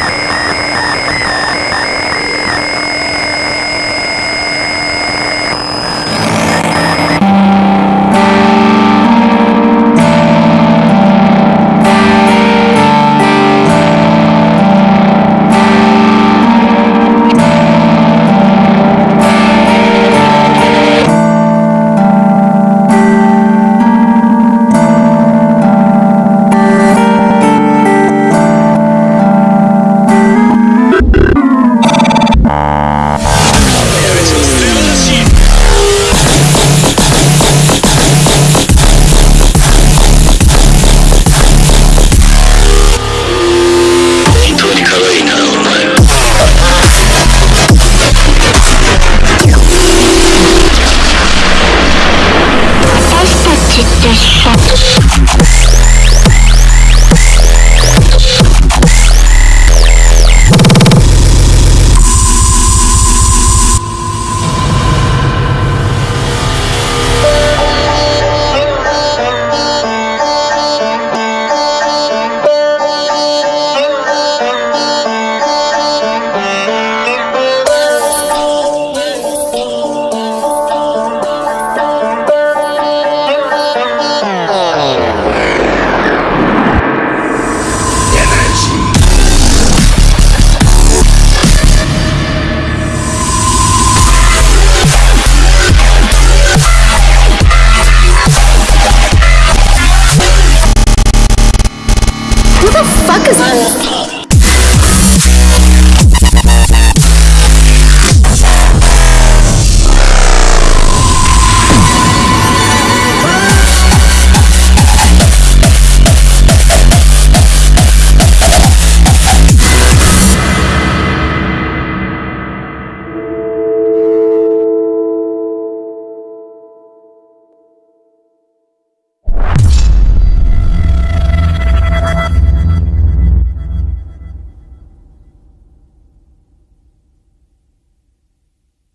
Yeah. Sisters. Just